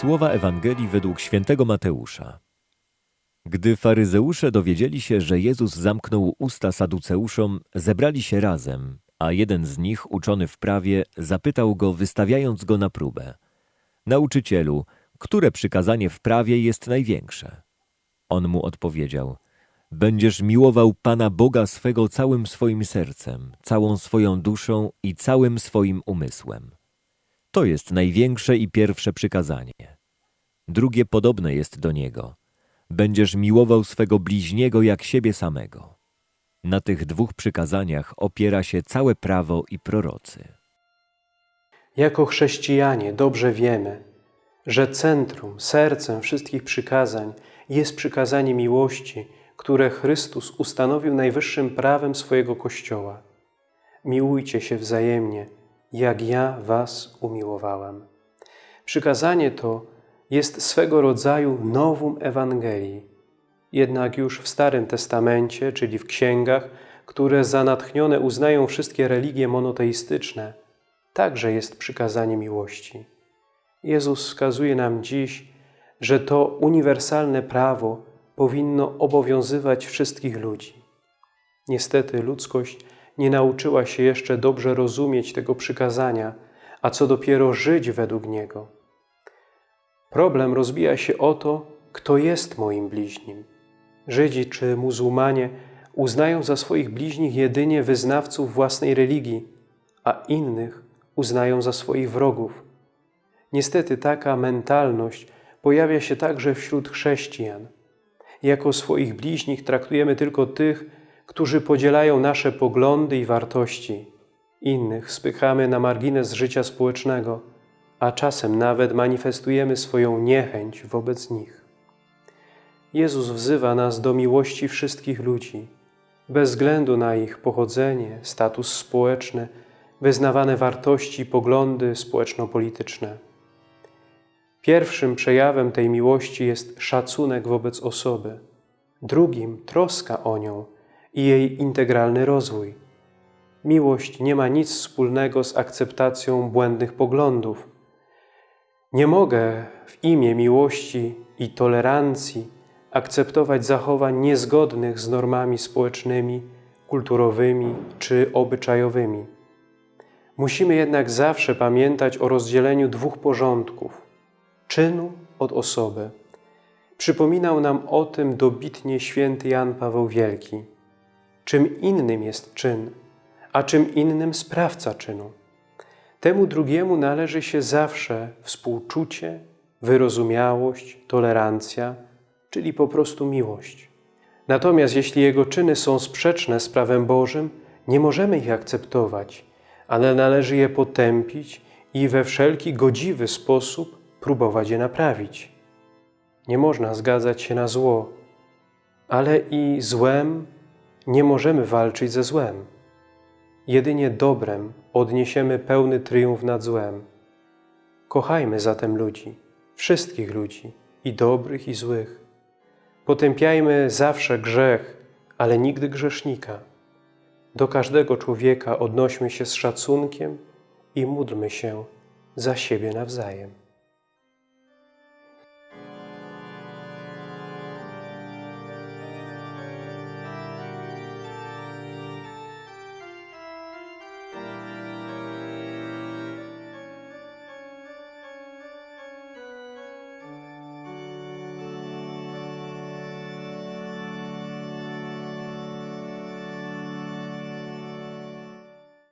Słowa Ewangelii według świętego Mateusza. Gdy faryzeusze dowiedzieli się, że Jezus zamknął usta saduceuszom, zebrali się razem, a jeden z nich, uczony w prawie, zapytał go, wystawiając go na próbę. Nauczycielu, które przykazanie w prawie jest największe? On mu odpowiedział, będziesz miłował Pana Boga swego całym swoim sercem, całą swoją duszą i całym swoim umysłem. To jest największe i pierwsze przykazanie. Drugie podobne jest do niego. Będziesz miłował swego bliźniego jak siebie samego. Na tych dwóch przykazaniach opiera się całe prawo i prorocy. Jako chrześcijanie dobrze wiemy, że centrum, sercem wszystkich przykazań jest przykazanie miłości, które Chrystus ustanowił najwyższym prawem swojego Kościoła. Miłujcie się wzajemnie, jak ja was umiłowałem. Przykazanie to jest swego rodzaju nowum Ewangelii. Jednak już w Starym Testamencie, czyli w księgach, które za natchnione uznają wszystkie religie monoteistyczne, także jest przykazanie miłości. Jezus wskazuje nam dziś, że to uniwersalne prawo powinno obowiązywać wszystkich ludzi. Niestety ludzkość nie nauczyła się jeszcze dobrze rozumieć tego przykazania, a co dopiero żyć według niego. Problem rozbija się o to, kto jest moim bliźnim. Żydzi czy muzułmanie uznają za swoich bliźnich jedynie wyznawców własnej religii, a innych uznają za swoich wrogów. Niestety taka mentalność pojawia się także wśród chrześcijan. Jako swoich bliźnich traktujemy tylko tych, którzy podzielają nasze poglądy i wartości. Innych spychamy na margines życia społecznego, a czasem nawet manifestujemy swoją niechęć wobec nich. Jezus wzywa nas do miłości wszystkich ludzi, bez względu na ich pochodzenie, status społeczny, wyznawane wartości i poglądy społeczno-polityczne. Pierwszym przejawem tej miłości jest szacunek wobec osoby, drugim troska o nią i jej integralny rozwój. Miłość nie ma nic wspólnego z akceptacją błędnych poglądów. Nie mogę w imię miłości i tolerancji akceptować zachowań niezgodnych z normami społecznymi, kulturowymi czy obyczajowymi. Musimy jednak zawsze pamiętać o rozdzieleniu dwóch porządków czynu od osoby. Przypominał nam o tym dobitnie święty Jan Paweł Wielki. Czym innym jest czyn, a czym innym sprawca czynu. Temu drugiemu należy się zawsze współczucie, wyrozumiałość, tolerancja, czyli po prostu miłość. Natomiast jeśli jego czyny są sprzeczne z prawem Bożym, nie możemy ich akceptować, ale należy je potępić i we wszelki godziwy sposób próbować je naprawić. Nie można zgadzać się na zło, ale i złem nie możemy walczyć ze złem. Jedynie dobrem odniesiemy pełny triumf nad złem. Kochajmy zatem ludzi, wszystkich ludzi, i dobrych, i złych. Potępiajmy zawsze grzech, ale nigdy grzesznika. Do każdego człowieka odnośmy się z szacunkiem i módlmy się za siebie nawzajem.